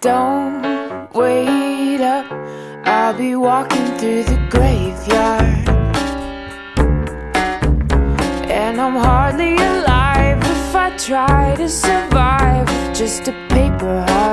Don't wait up, I'll be walking through the graveyard. And I'm hardly alive if I try to survive with just a paper heart.